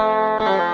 Música